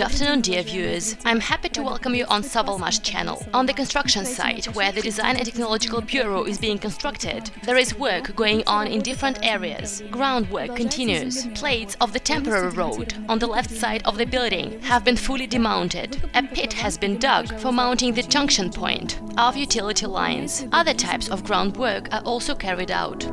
afternoon, dear viewers. I'm happy to welcome you on Savalmash channel. On the construction site, where the Design and Technological Bureau is being constructed, there is work going on in different areas. Groundwork continues. Plates of the temporary road on the left side of the building have been fully demounted. A pit has been dug for mounting the junction point of utility lines. Other types of groundwork are also carried out.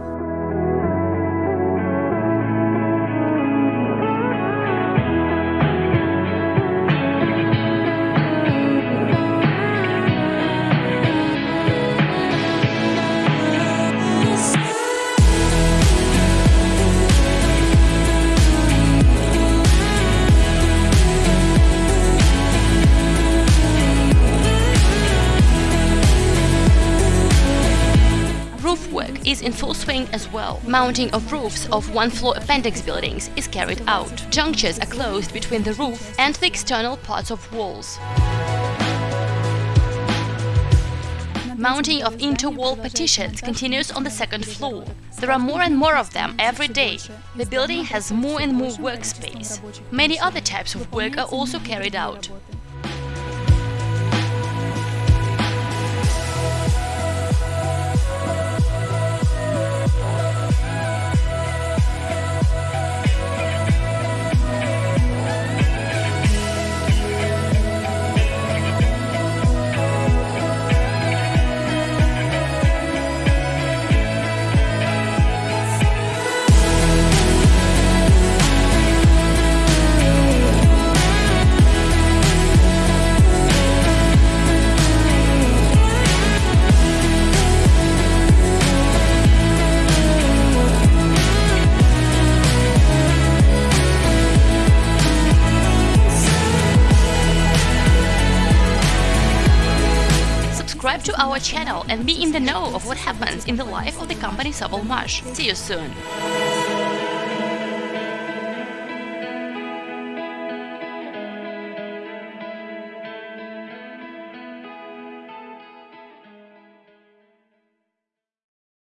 Work is in full swing as well. Mounting of roofs of one-floor appendix buildings is carried out. Junctures are closed between the roof and the external parts of walls. Mounting of inter-wall partitions continues on the second floor. There are more and more of them every day. The building has more and more workspace. Many other types of work are also carried out. Subscribe to our channel and be in the know of what happens in the life of the company Savalmash. See you soon!